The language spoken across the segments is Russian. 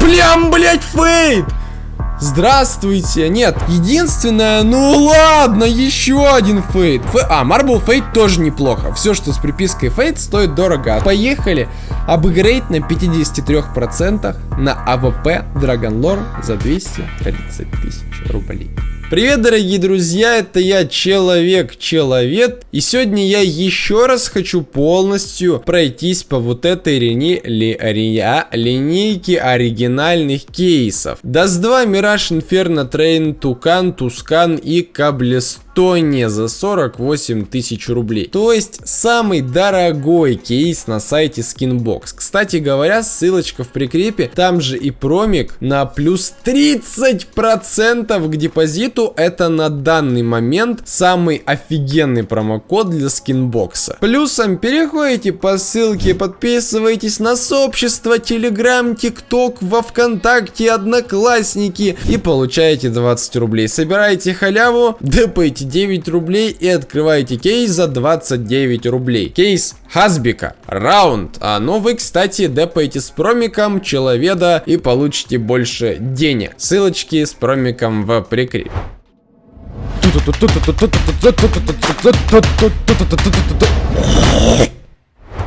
Плям, блять, Fade! Здравствуйте. Нет, единственное, ну ладно, еще один Fade. Ф... А, Marble Fade тоже неплохо. Все, что с припиской Fade, стоит дорого. Поехали. Апгрейд на 53% на AWP Dragon Lore за 230 тысяч рублей. Привет, дорогие друзья, это я, Человек-Человек, и сегодня я еще раз хочу полностью пройтись по вот этой лини... ли... ри... линейке оригинальных кейсов. Dust 2, Mirage, Inferno, Train, Тукан, Tuscan и Cobblestone. Тоне за 48 тысяч рублей. То есть самый дорогой кейс на сайте Skinbox. Кстати говоря, ссылочка в прикрепе, там же и промик на плюс 30% к депозиту. Это на данный момент самый офигенный промокод для Skinbox. Плюсом переходите по ссылке, подписывайтесь на сообщество, Telegram, TikTok, во Вконтакте, Одноклассники и получаете 20 рублей. Собираете халяву, депайте 9 рублей и открываете кейс за 29 рублей. Кейс Хазбика. Раунд. А, ну вы, кстати, депаете с промиком Человеда и получите больше денег. Ссылочки с промиком в прикрепе.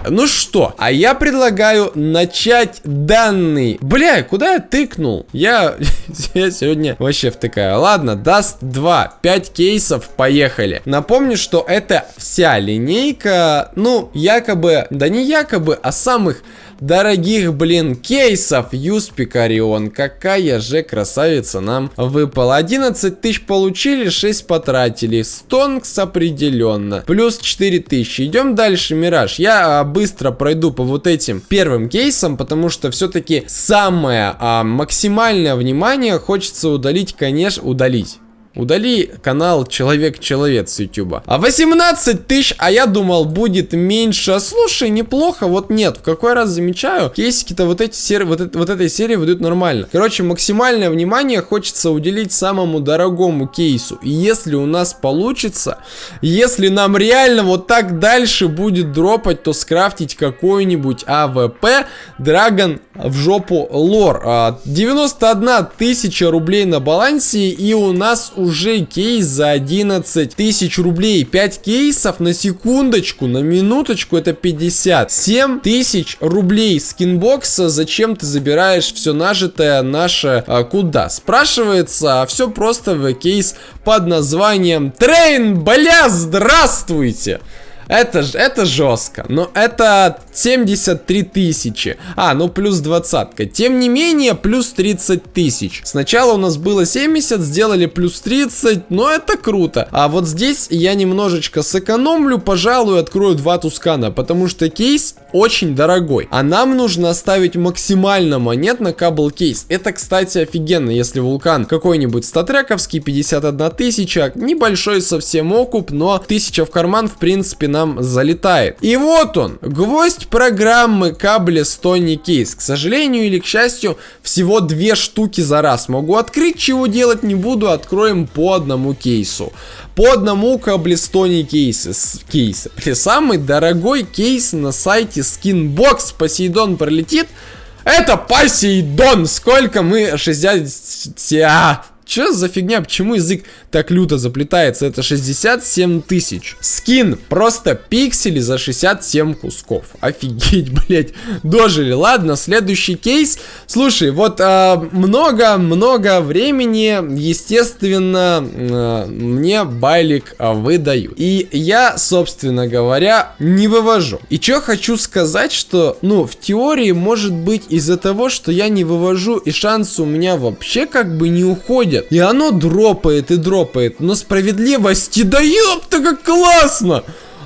Ну что, а я предлагаю начать данный... Бля, куда я тыкнул? Я, я сегодня вообще втыкаю. Ладно, даст 2, 5 кейсов, поехали. Напомню, что это вся линейка, ну, якобы, да не якобы, а самых дорогих, блин, кейсов Юспикарион. Какая же красавица нам выпала. 11 тысяч получили, 6 потратили. Стонкс определенно. Плюс 4 тысячи. Идем дальше, Мираж. Я а, быстро пройду по вот этим первым кейсам, потому что все-таки самое а, максимальное внимание хочется удалить, конечно, удалить. Удали канал Человек-Человек с Ютуба. А 18 тысяч, а я думал будет меньше. Слушай, неплохо, вот нет. В какой раз замечаю, кейсики-то вот эти серии, вот, это, вот этой серии выйдут нормально. Короче, максимальное внимание хочется уделить самому дорогому кейсу. И если у нас получится, если нам реально вот так дальше будет дропать, то скрафтить какой-нибудь AWP Dragon в жопу Lore. 91 а, тысяча рублей на балансе и у нас уже кейс за 11 тысяч рублей. 5 кейсов на секундочку, на минуточку это 57 тысяч рублей Skinbox а. Зачем ты забираешь все нажитое наше а, куда? Спрашивается, а все просто в кейс под названием Train, бля, здравствуйте! Это, это жестко. Но это 73 тысячи. А, ну плюс двадцатка. Тем не менее, плюс 30 тысяч. Сначала у нас было 70, сделали плюс 30, но это круто. А вот здесь я немножечко сэкономлю, пожалуй, открою два Tuscan а, потому что кейс очень дорогой. А нам нужно оставить максимально монет на Cobble кейс. Это, кстати, офигенно, если Vulcan какой-нибудь StatTrak овский, 51 тысяча, небольшой совсем окуп, но тысяча в карман, в принципе, на нам залетает. И вот он, гвоздь программы Cobblestone Case. К сожалению или к счастью, всего две штуки за раз могу открыть, чего делать не буду, откроем по одному кейсу. По одному Stony Case. кейсы. Самый дорогой кейс на сайте Skinbox. Посейдон пролетит. Это Посейдон! Сколько мы? 60... Че за фигня? Почему язык так люто заплетается? Это 67 тысяч. Скин. Просто пиксели за 67 кусков. Офигеть, блять. Дожили. Ладно, следующий кейс. Слушай, вот много-много а, времени, естественно, а, мне байлик а, выдают. И я, собственно говоря, не вывожу. И что хочу сказать, что, ну, в теории, может быть, из-за того, что я не вывожу, и шансы у меня вообще как бы не уходят уходит. И оно дропает и дропает. Но справедливости, да ёпта, как классно!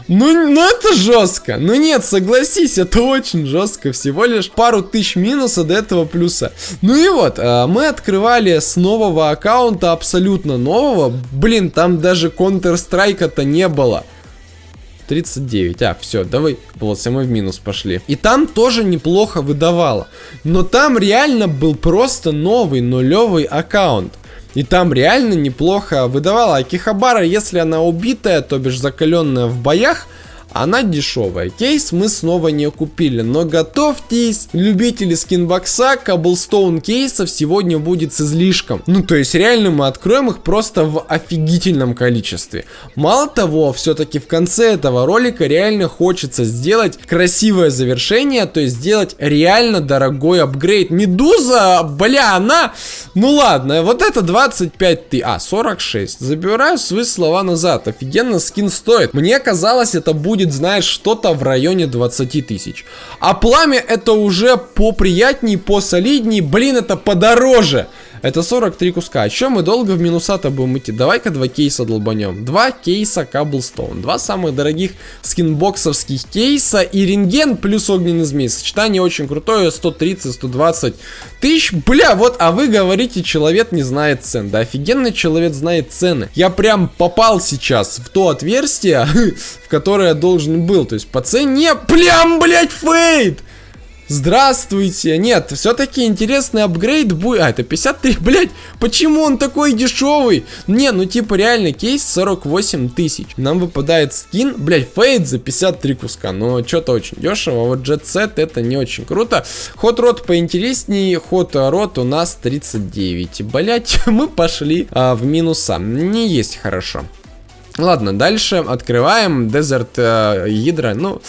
Ну, ну это жестко. Ну нет, согласись, это очень жестко. Всего лишь пару тысяч минуса до этого плюса. Ну и вот, э, мы открывали с нового аккаунта, абсолютно нового. Блин, там даже Counter-Strike-то не было. 39. А, все, давай. Вот, мы в минус пошли. И там тоже неплохо выдавало. Но там реально был просто новый нулевый аккаунт. И там реально неплохо выдавала Акихабара, если она убитая, то бишь закаленная в боях, она дешевая. Кейс мы снова не купили, но готовьтесь, любители скинбокса, каблстоун кейсов сегодня будет с излишком. Ну, то есть реально мы откроем их просто в офигительном количестве. Мало того, все-таки в конце этого ролика реально хочется сделать красивое завершение, то есть сделать реально дорогой апгрейд. Медуза, бля, она... Ну ладно, вот это 25 ты... А, 46. Забираю свои слова назад. Офигенно скин стоит. Мне казалось, это будет, знаешь, что-то в районе 20 тысяч. А пламя это уже поприятней, посолидней. Блин, это подороже. Это 43 куска. Чем мы долго в минуса-то будем идти? Давай-ка два кейса долбанем. Два кейса Cobblestone. Два самых дорогих скинбоксовских кейса. И рентген плюс огненный змей. Сочетание очень крутое. 130-120 тысяч. Бля, вот, а вы говорите, человек не знает цен. Да офигенный человек знает цены. Я прям попал сейчас в то отверстие, в которое я должен был. То есть по цене... Прям, блядь, фейт! Здравствуйте. Нет, все-таки интересный апгрейд будет. А, это 53, блядь. Почему он такой дешевый? Не, ну типа реально кейс 48 тысяч. Нам выпадает скин, блядь, фейд за 53 куска. Но что-то очень дешево. Вот Jet Set это не очень круто. Ход рот поинтереснее. Ход рот у нас 39. Блять, мы пошли а, в минуса. Не есть хорошо. Ладно, дальше открываем Desert э, Hydra. Ну...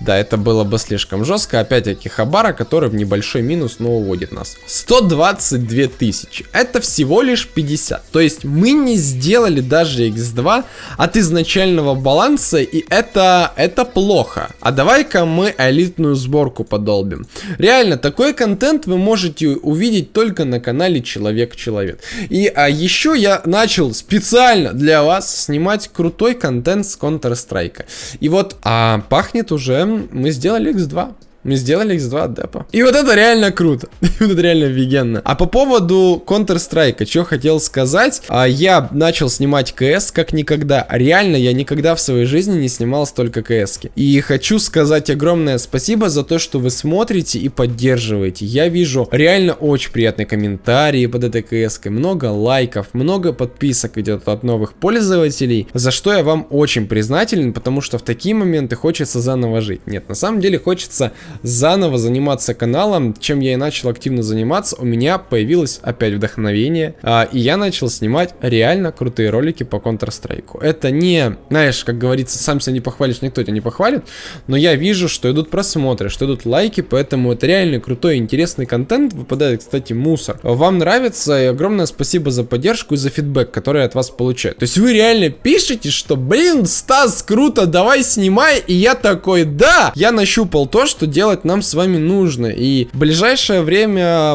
Да, это было бы слишком жестко. Опять-таки Хабара, который в небольшой минус, но уводит нас. 122 тысячи. Это всего лишь 50. То есть мы не сделали даже x2 от изначального баланса, и это, это плохо. А давай-ка мы элитную сборку подолбим. Реально, такой контент вы можете увидеть только на канале Человек-Человек. И а еще я начал специально для вас снимать крутой контент с Counter-Strike. И вот а, пахнет уже мы сделали X2. Мы сделали X2 от депа. И вот это реально круто. вот это реально офигенно. А по поводу Counter-Strike, что хотел сказать. А, я начал снимать КС как никогда. Реально, я никогда в своей жизни не снимал столько КС. -ки. И хочу сказать огромное спасибо за то, что вы смотрите и поддерживаете. Я вижу реально очень приятные комментарии под этой КС. -кой. Много лайков, много подписок идет от новых пользователей. За что я вам очень признателен, потому что в такие моменты хочется заново жить. Нет, на самом деле хочется заново заниматься каналом, чем я и начал активно заниматься, у меня появилось опять вдохновение, а, и я начал снимать реально крутые ролики по Counter-Strike. Это не, знаешь, как говорится, сам себя не похвалишь, никто тебя не похвалит, но я вижу, что идут просмотры, что идут лайки, поэтому это реально крутой, интересный контент, выпадает, кстати, мусор. Вам нравится, и огромное спасибо за поддержку и за фидбэк, который я от вас получаю. То есть вы реально пишете, что, блин, Стас, круто, давай снимай, и я такой, да, я нащупал то, что делать нам с вами нужно. И в ближайшее время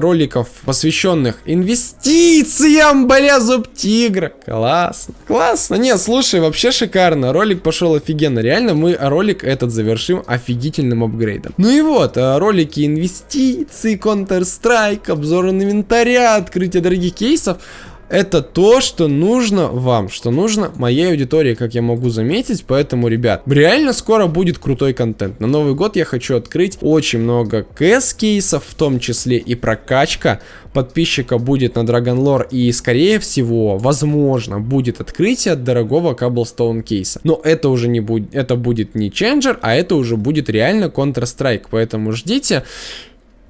роликов, посвященных инвестициям, бля, зуб тигра. Классно, классно. Нет, слушай, вообще шикарно. Ролик пошел офигенно. Реально, мы ролик этот завершим офигительным апгрейдом. Ну и вот, а, ролики инвестиций, Counter-Strike, обзор инвентаря, открытие дорогих кейсов это то, что нужно вам, что нужно моей аудитории, как я могу заметить. Поэтому, ребят, реально скоро будет крутой контент. На Новый год я хочу открыть очень много КС-кейсов, в том числе и прокачка подписчика будет на Dragon Lore и, скорее всего, возможно, будет открытие от дорогого Cobblestone кейса. Но это уже не будет, это будет не Changer, а это уже будет реально Counter-Strike, поэтому ждите.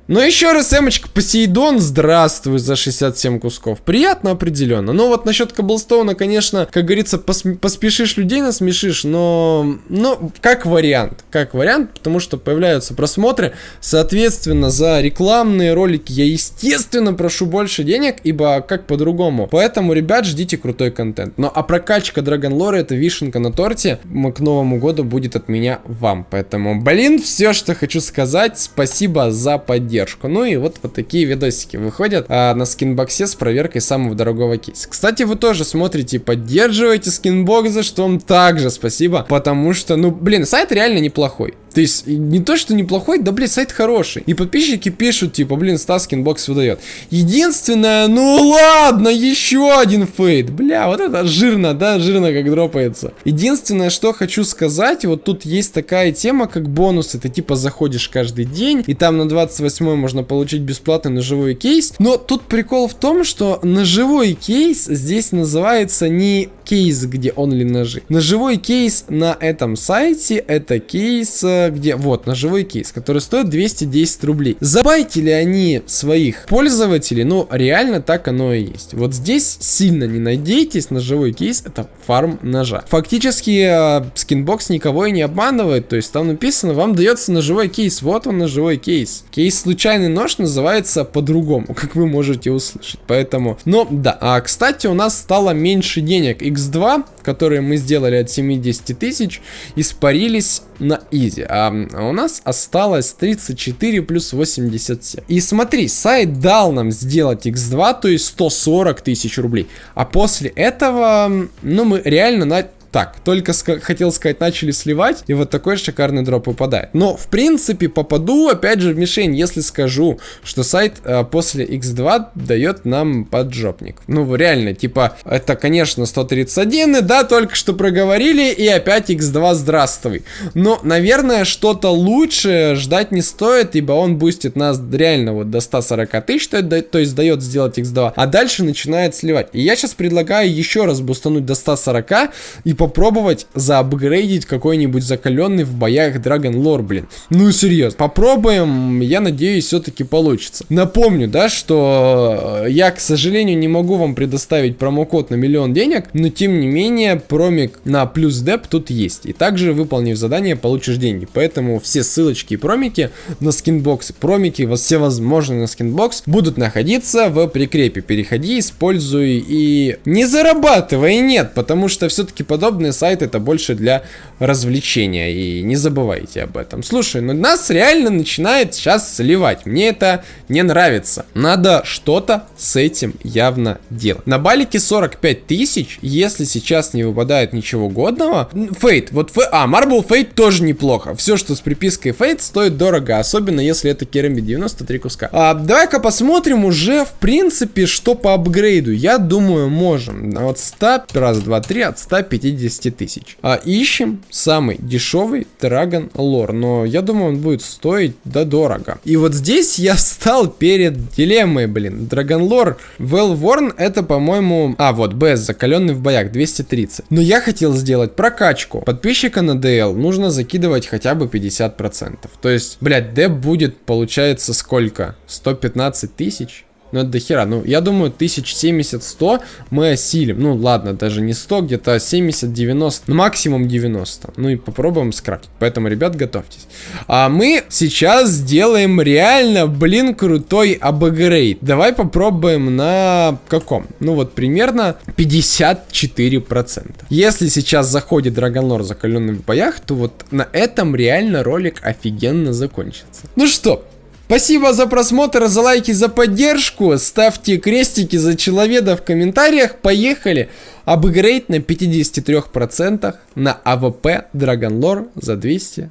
Ну еще раз, Эмочка, Посейдон, здравствуй за 67 кусков. Приятно определенно. Но вот насчет Каблстоуна, конечно, как говорится, пос поспешишь людей насмешишь, но, но как вариант. Как вариант, потому что появляются просмотры. Соответственно, за рекламные ролики я, естественно, прошу больше денег, ибо как по-другому. Поэтому, ребят, ждите крутой контент. Но а прокачка Lore это вишенка на торте. К Новому году будет от меня вам. Поэтому, блин, все, что хочу сказать. Спасибо за поддержку поддержку. Ну и вот, вот такие видосики выходят а, на Skinbox е с проверкой самого дорогого кейса. Кстати, вы тоже смотрите и поддерживаете Skinbox, за что вам также спасибо, потому что, ну, блин, сайт реально неплохой. То есть, не то, что неплохой, да, блин, сайт хороший. И подписчики пишут, типа, блин, Стас Skinbox выдает. Единственное, ну ладно, еще один fade. Бля, вот это жирно, да, жирно как дропается. Единственное, что хочу сказать, вот тут есть такая тема, как бонусы. Ты типа заходишь каждый день, и там на 28 можно получить бесплатный ножевой кейс. Но тут прикол в том, что ножевой кейс здесь называется не кейс, где only ножи. Ножевой кейс на этом сайте, это кейс, э, где, вот, ножевой кейс, который стоит 210 рублей. Забайтили они своих пользователей, ну, реально так оно и есть. Вот здесь сильно не надейтесь, ножевой кейс это фарм ножа. Фактически, э, Skinbox никого и не обманывает, то есть там написано, вам дается ножевой кейс, вот он ножевой кейс. Кейс случайный нож называется по-другому, как вы можете услышать, поэтому, но, да, а, кстати, у нас стало меньше денег, x2, которые мы сделали от 70 тысяч, испарились на изи, а у нас осталось 34 плюс 87. И смотри, сайт дал нам сделать x2, то есть 140 тысяч рублей, а после этого, ну, мы реально на так, только ска хотел сказать, начали сливать, и вот такой шикарный дроп выпадает. Но, в принципе, попаду, опять же, в мишень, если скажу, что сайт э, после x2 дает нам поджопник. Ну, реально, типа, это, конечно, 131, и да, только что проговорили, и опять x2 здравствуй. Но, наверное, что-то лучше ждать не стоит, ибо он бустит нас реально вот до 140 тысяч, то, то есть дает сделать x2, а дальше начинает сливать. И я сейчас предлагаю еще раз бустануть до 140 и попробовать заапгрейдить какой-нибудь закаленный в боях Dragon Lore, блин. Ну, серьезно, попробуем, я надеюсь, все-таки получится. Напомню, да, что э, я, к сожалению, не могу вам предоставить промокод на миллион денег, но, тем не менее, промик на плюс деп тут есть. И также, выполнив задание, получишь деньги. Поэтому все ссылочки и промики на Skinbox ы, промики, все возможные на Skinbox будут находиться в прикрепе. Переходи, используй и не зарабатывай, нет, потому что все-таки подобное подобные сайты это больше для развлечения. И не забывайте об этом. Слушай, ну нас реально начинает сейчас сливать. Мне это не нравится. Надо что-то с этим явно делать. На балике 45 тысяч, если сейчас не выпадает ничего годного. Фейт, вот фей... А, Marble Fate тоже неплохо. Все, что с припиской Фейт, стоит дорого. Особенно, если это керамид 93 куска. А, Давай-ка посмотрим уже, в принципе, что по апгрейду. Я думаю, можем. От 100, раз, два, три, от 150 50 тысяч. А ищем самый дешевый Dragon Lore, но я думаю, он будет стоить да дорого. И вот здесь я встал перед дилеммой, блин. Dragon Lore Well Worn это, по-моему... А, вот, BS, закаленный в боях, 230. Но я хотел сделать прокачку. Подписчика на DL нужно закидывать хотя бы 50%. То есть, блядь, деп будет, получается, сколько? 115 тысяч? Ну, это дохера. Ну, я думаю, 1070-100 мы осилим. Ну, ладно, даже не 100, где-то 70-90, ну, максимум 90. Ну, и попробуем скрафтить. Поэтому, ребят, готовьтесь. А мы сейчас сделаем реально, блин, крутой апгрейд. Давай попробуем на каком? Ну, вот примерно 54%. Если сейчас заходит Драгонлор закаленный в боях, то вот на этом реально ролик офигенно закончится. Ну что, Спасибо за просмотр, за лайки, за поддержку. Ставьте крестики за человека в комментариях. Поехали. Апгрейд на 53% на AWP Dragon Lore за 200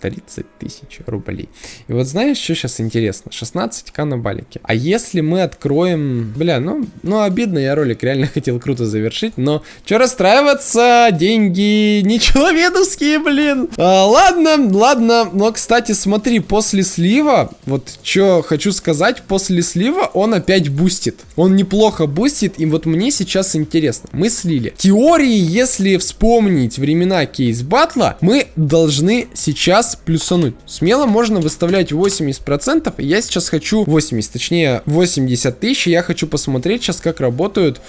30 тысяч рублей. И вот знаешь, что сейчас интересно? 16к на балике. А если мы откроем... Бля, ну, ну обидно, я ролик реально хотел круто завершить, но что расстраиваться? Деньги не человеческие, блин. А, ладно, ладно, но, кстати, смотри, после слива, вот что хочу сказать, после слива он опять бустит. Он неплохо бустит, и вот мне сейчас интересно. Мы слили. Теории, если вспомнить времена Case Battle а, мы должны сейчас плюсануть. Смело можно выставлять 80%. Я сейчас хочу 80, точнее 80 тысяч. Я хочу посмотреть сейчас, как работают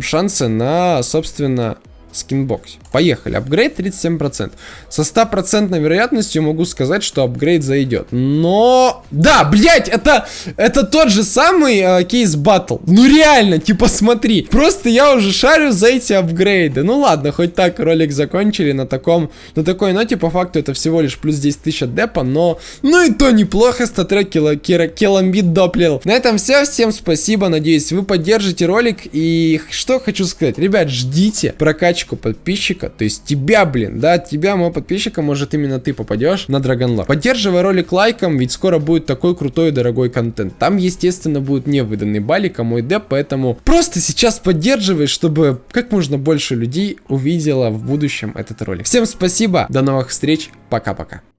шансы на, собственно, Skinbox е. Поехали. Апгрейд 37%. Со 100% вероятностью могу сказать, что апгрейд зайдет. Но... Да, блять, это, это тот же самый э, Case Battle. Ну реально, типа смотри. Просто я уже шарю за эти апгрейды. Ну ладно, хоть так ролик закончили на таком... На такой ноте, по факту, это всего лишь плюс 10 тысяч депа, но... Ну и то неплохо, StatTrak кило, киломбит доплил. На этом все. Всем спасибо. Надеюсь, вы поддержите ролик. И что хочу сказать. Ребят, ждите прокачку подписчиков подписчика, то есть тебя, блин, да, тебя, моего подписчика, может именно ты попадешь на Драгонлор. Поддерживай ролик лайком, ведь скоро будет такой крутой и дорогой контент. Там, естественно, будет не выданный балик, а мой деп, поэтому просто сейчас поддерживай, чтобы как можно больше людей увидела в будущем этот ролик. Всем спасибо, до новых встреч, пока-пока.